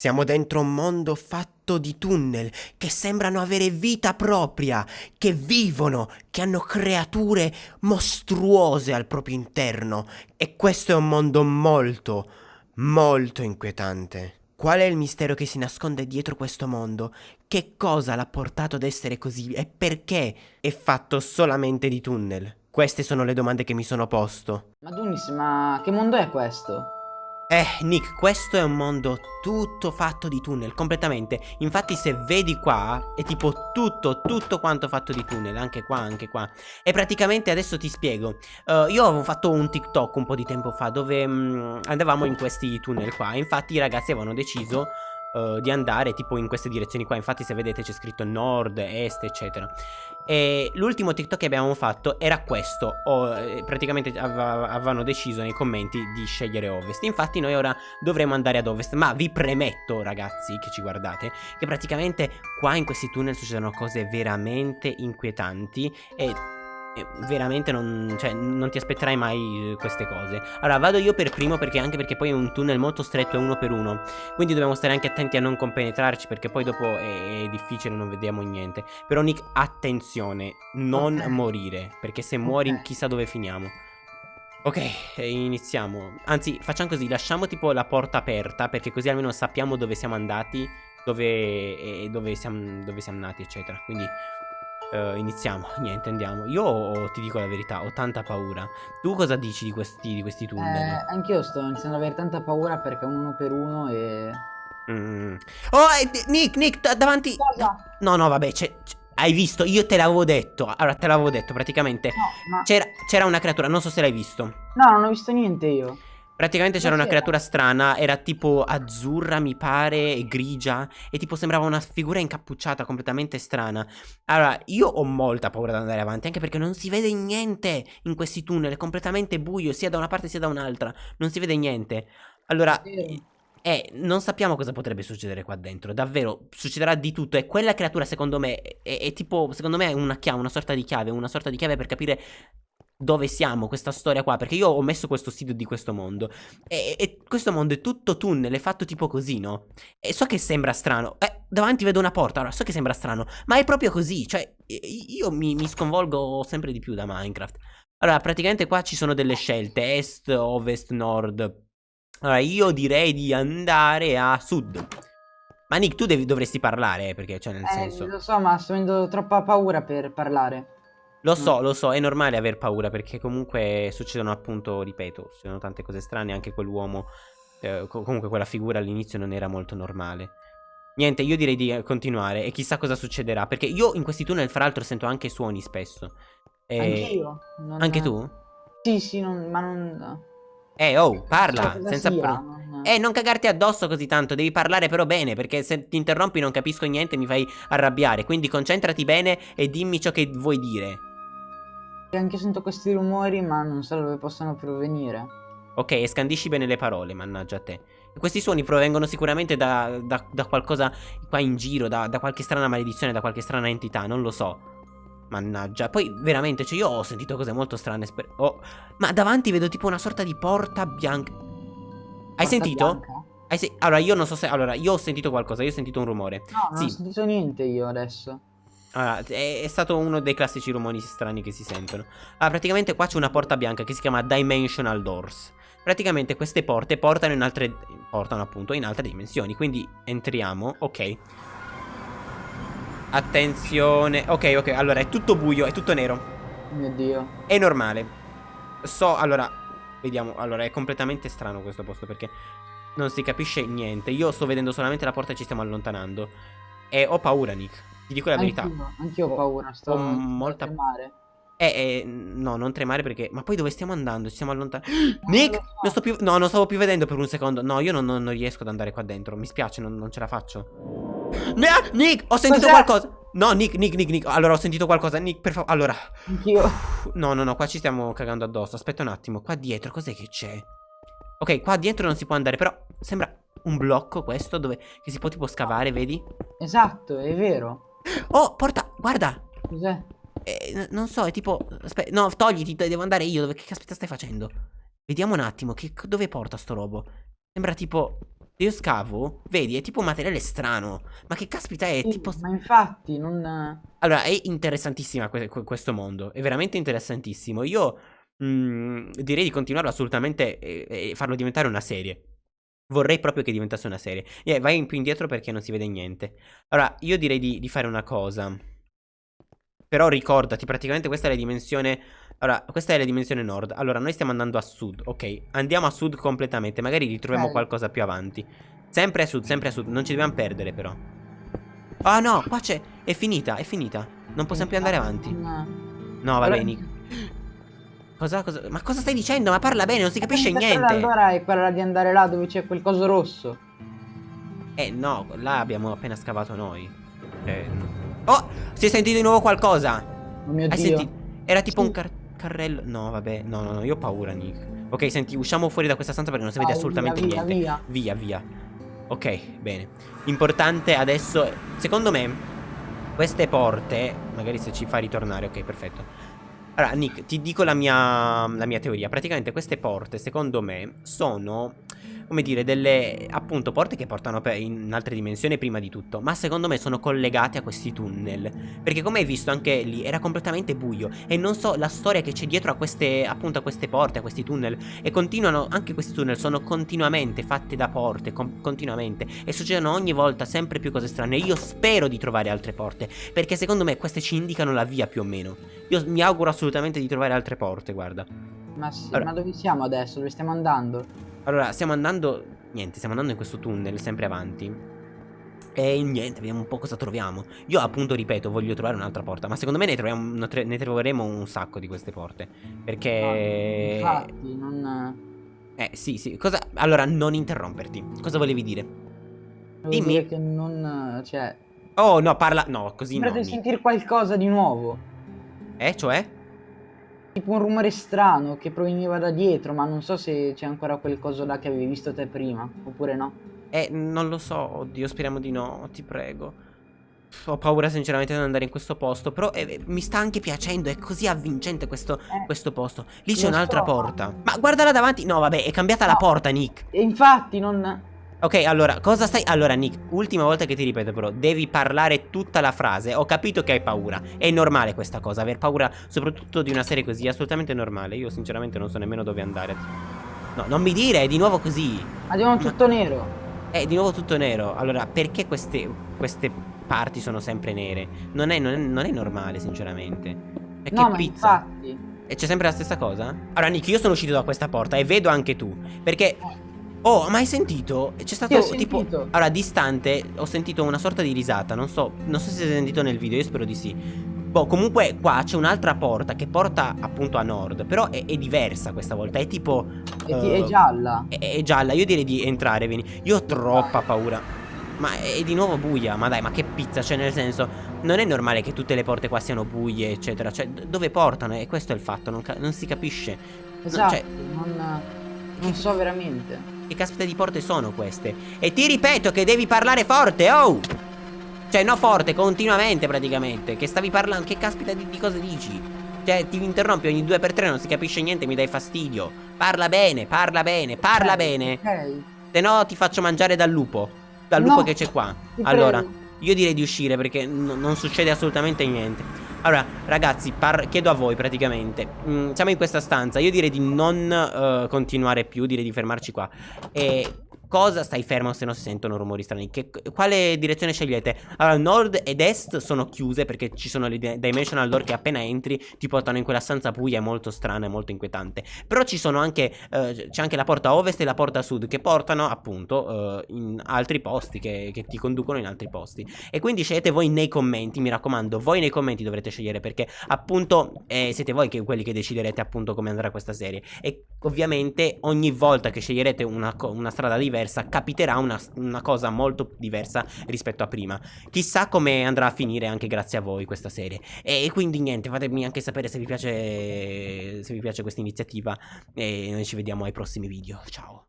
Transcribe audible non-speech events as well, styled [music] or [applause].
Siamo dentro un mondo fatto di tunnel che sembrano avere vita propria, che vivono, che hanno creature mostruose al proprio interno. E questo è un mondo molto, molto inquietante. Qual è il mistero che si nasconde dietro questo mondo? Che cosa l'ha portato ad essere così e perché è fatto solamente di tunnel? Queste sono le domande che mi sono posto. Ma Dunis, ma che mondo è questo? Eh, Nick, questo è un mondo tutto fatto di tunnel, completamente. Infatti se vedi qua, è tipo tutto, tutto quanto fatto di tunnel, anche qua, anche qua. E praticamente adesso ti spiego. Uh, io avevo fatto un TikTok un po' di tempo fa dove um, andavamo in questi tunnel qua. Infatti i ragazzi avevano deciso uh, di andare tipo in queste direzioni qua. Infatti se vedete c'è scritto nord, est, eccetera. E l'ultimo TikTok che abbiamo fatto era questo. O, eh, praticamente avevano deciso nei commenti di scegliere ovest. Infatti noi ora dovremo andare ad ovest. Ma vi premetto ragazzi che ci guardate che praticamente qua in questi tunnel succedono cose veramente inquietanti. E veramente non, cioè, non ti aspetterai mai eh, queste cose. Allora vado io per primo perché anche perché poi è un tunnel molto stretto e uno per uno. Quindi dobbiamo stare anche attenti a non compenetrarci perché poi dopo è, è difficile, non vediamo niente. Però Nick, attenzione, non okay. morire perché se muori okay. chissà dove finiamo. Ok, iniziamo. Anzi, facciamo così, lasciamo tipo la porta aperta perché così almeno sappiamo dove siamo andati, dove, e dove, siamo, dove siamo nati, eccetera. Quindi Uh, iniziamo, [laughs] niente, andiamo. Io ti dico la verità, ho tanta paura. Tu cosa dici di questi, di questi tunnel? Eh, anch'io sto iniziando ad avere tanta paura perché uno per uno e... Mm. Oh, eh, Nick, Nick, davanti... Cosa? No, no, vabbè, hai visto? Io te l'avevo detto. Allora, te l'avevo detto praticamente. No, ma... C'era una creatura, non so se l'hai visto. No, non ho visto niente io. Praticamente c'era una creatura strana, era tipo azzurra mi pare, e grigia, e tipo sembrava una figura incappucciata completamente strana. Allora, io ho molta paura di andare avanti, anche perché non si vede niente in questi tunnel, è completamente buio, sia da una parte sia da un'altra, non si vede niente. Allora, eh, non sappiamo cosa potrebbe succedere qua dentro, davvero, succederà di tutto, e quella creatura secondo me è, è tipo, secondo me è una chiave, una sorta di chiave, una sorta di chiave per capire dove siamo, questa storia qua, perché io ho messo questo sito di questo mondo e, e, questo mondo è tutto tunnel, è fatto tipo così, no? E so che sembra strano, eh, davanti vedo una porta, allora so che sembra strano, ma è proprio così, cioè io mi, mi sconvolgo sempre di più da Minecraft. Allora, praticamente qua ci sono delle scelte, est, ovest, nord. Allora, io direi di andare a sud. Ma Nick, tu devi, dovresti parlare, eh, perché, cioè, nel eh, senso... lo so, ma sto avendo troppa paura per parlare. Lo so, mm. lo so, è normale aver paura perché comunque succedono appunto, ripeto, succedono tante cose strane, anche quell'uomo, eh, comunque quella figura all'inizio non era molto normale. Niente, io direi di continuare e chissà cosa succederà, perché io in questi tunnel fra l'altro sento anche suoni spesso. E... Anch'io. Non... Anche tu? Sì, sì, non... ma non... Eh, oh, parla, cioè, senza... Sia, non... Eh, non cagarti addosso così tanto, devi parlare però bene, perché se ti interrompi non capisco niente e mi fai arrabbiare, quindi concentrati bene e dimmi ciò che vuoi dire. Anche sento questi rumori, ma non so dove possano provenire. Ok, scandisci bene le parole, mannaggia a te. Questi suoni provengono sicuramente da, da, da qualcosa qua in giro, da, da, qualche strana maledizione, da qualche strana entità, non lo so. Mannaggia, poi veramente, cioè io ho sentito cose molto strane. Oh, ma davanti vedo tipo una sorta di porta bianca. Hai porta sentito? Hai se allora, io non so se... Allora, io ho sentito qualcosa, io ho sentito un rumore. No, non sì. ho sentito niente io adesso. Allora, è, è, stato uno dei classici rumori strani che si sentono. Allora, praticamente qua c'è una porta bianca che si chiama Dimensional Doors. Praticamente queste porte portano in altre... portano appunto in altre dimensioni. Quindi entriamo, ok. Attenzione. Ok, ok, allora è tutto buio, è tutto nero. Mio Dio. È normale. So, allora, vediamo. Allora, è completamente strano questo posto perché non si capisce niente. Io sto vedendo solamente la porta e ci stiamo allontanando. E ho paura, Nick. Ti dico la verità. Anch'io, anch'io ho paura, sto ho molta tremare. Eh, eh, no, non tremare perché... Ma poi dove stiamo andando? Ci stiamo allontanando... [gasps] Nick! Non, non sto più... No, non stavo più vedendo per un secondo. No, io non, non, non riesco ad andare qua dentro. Mi spiace, non, non ce la faccio. [gasps] Nick! Ho sentito qualcosa! No, Nick, Nick, Nick, Nick. Allora, ho sentito qualcosa. Nick, per favore. Allora. Anch'io. No, no, no, qua ci stiamo cagando addosso. Aspetta un attimo. Qua dietro, cos'è che c'è? Ok, qua dietro non si può andare, però sembra un blocco questo dove che si può tipo scavare, vedi? Esatto, è vero. Oh, porta, guarda. Cos'è? Eh, non so, è tipo... Aspetta, no, togliti, devo andare io. Dove, che caspita stai facendo? Vediamo un attimo, che, dove porta sto robo? Sembra tipo... Io scavo, vedi, è tipo un materiale strano. Ma che caspita è? Sì, tipo... Ma infatti, non... Allora, è interessantissima que questo mondo. È veramente interessantissimo. Io mh, direi di continuarlo assolutamente e, e, farlo diventare una serie. Vorrei proprio che diventasse una serie. Yeah, vai più indietro perché non si vede niente. Allora, io direi di, di fare una cosa. Però ricordati, praticamente questa è la dimensione allora, questa è la dimensione nord. Allora, noi stiamo andando a sud, ok? Andiamo a sud completamente, magari ritroviamo okay. qualcosa più avanti. Sempre a sud, sempre a sud, non ci dobbiamo perdere però. Ah oh, no, qua c'è, è finita, è finita. Non possiamo più andare avanti. No, va bene. [laughs] Cosa, cosa, ma cosa stai dicendo? Ma parla bene, non si capisce niente. Allora è quella di andare là dove c'è quel coso rosso. Eh no, là abbiamo appena scavato noi. Eh, oh, si è sentito di nuovo qualcosa. Oh mio Hai Dio. Sentito? Era tipo sì. un cartone. Carrello No vabbè No no no Io ho paura Nick Ok senti Usciamo fuori da questa stanza Perché non si vede assolutamente via, niente via. via via Ok bene Importante adesso Secondo me Queste porte Magari se ci fa ritornare Ok perfetto allora, Nick, ti dico la mia, la mia, teoria. Praticamente queste porte, secondo me, sono come dire, delle appunto porte che portano in altre dimensioni prima di tutto, ma secondo me sono collegate a questi tunnel, perché come hai visto anche lì era completamente buio e non so la storia che c'è dietro a queste appunto a queste porte, a questi tunnel e continuano anche questi tunnel sono continuamente fatti da porte, continuamente e succedono ogni volta sempre più cose strane. Io spero di trovare altre porte, perché secondo me queste ci indicano la via più o meno. Io mi auguro assolutamente di trovare altre porte, guarda. Ma sì, allora, ma dove siamo adesso? Dove stiamo andando? Allora, stiamo andando... Niente, stiamo andando in questo tunnel, sempre avanti. E niente, vediamo un po' cosa troviamo. Io appunto, ripeto, voglio trovare un'altra porta. Ma secondo me ne, troviamo, ne troveremo un sacco di queste porte. Perché... infatti, non... Eh, sì, sì. Cosa... Allora, non interromperti. Cosa volevi dire? Volevo Dimmi. dire che non... Cioè... Oh, no, parla... No, così Sembra no. di sentire qualcosa di nuovo. Eh, cioè? Tipo un rumore strano che proveniva da dietro, ma non so se c'è ancora quel coso là che avevi visto te prima, oppure no. Eh, non lo so, oddio, speriamo di no, ti prego. Ho paura sinceramente di andare in questo posto Però eh, mi sta anche piacendo È così avvincente questo, eh, questo posto Lì c'è un'altra so, porta Ma guardala davanti No vabbè è cambiata no. la porta Nick E infatti non Ok, allora, cosa stai... Allora, Nick, ultima volta che ti ripeto però, devi parlare tutta la frase. Ho capito che hai paura. È normale questa cosa, aver paura soprattutto di una serie così, è assolutamente normale. Io sinceramente non so nemmeno dove andare. No, non mi dire, è di nuovo così. Ma... tutto nero. È di nuovo tutto nero. Allora, perché queste, queste parti sono sempre nere? Non è, non è, non è normale, sinceramente. E no, che pizza. infatti... E c'è sempre la stessa cosa? Allora, Nick, io sono uscito da questa porta e vedo anche tu. Perché... Eh. Oh, ma hai sentito? C'è stato tipo Allora, distante Ho sentito una sorta di risata Non so Non so se si è sentito nel video Io spero di sì. Boh, comunque qua c'è un'altra porta Che porta appunto a nord Però è, è diversa questa volta È tipo È, uh, è gialla. è, è, gialla Io direi di entrare Vieni. Io ho troppa paura. Ma è di nuovo buia Ma dai, ma che pizza Cioè nel senso Non è normale che tutte le porte qua siano buie Eccetera Cioè dove portano? E questo è il fatto Non, non si capisce. Esatto cioè, non, non so veramente che caspita di porte sono queste? E ti ripeto che devi parlare forte, oh! Cioè, no forte, continuamente praticamente Che stavi parlando, che caspita di, di cose dici? Cioè, ti interrompi ogni due per tre, non si capisce niente, mi dai fastidio Parla bene, parla bene, parla okay, bene okay. Se no ti faccio mangiare dal lupo Dal lupo no, che c'è qua Allora, prego. io direi di uscire perché non succede assolutamente niente allora, ragazzi, chiedo a voi praticamente. Mm, siamo in questa stanza. Io direi di non uh, continuare più, direi di fermarci qua. E Cosa stai fermo se non si sentono rumori strani? Che, quale direzione scegliete? Allora, nord ed est sono chiuse perché ci sono le dimensional door che appena entri ti portano in quella stanza buia molto strana e molto inquietante. Però ci sono anche, eh, c'è anche la porta ovest e la porta sud che portano appunto eh, in altri posti, che, che, ti conducono in altri posti. E quindi scegliete voi nei commenti, mi raccomando, voi nei commenti dovrete scegliere perché appunto eh, siete voi che, quelli che deciderete appunto come andrà questa serie. E ovviamente ogni volta che sceglierete una, una strada diversa diversa, capiterà una, una cosa molto diversa rispetto a prima. Chissà come andrà a finire anche grazie a voi questa serie. E quindi niente, fatemi anche sapere se vi piace, se vi piace questa iniziativa e noi ci vediamo ai prossimi video. Ciao.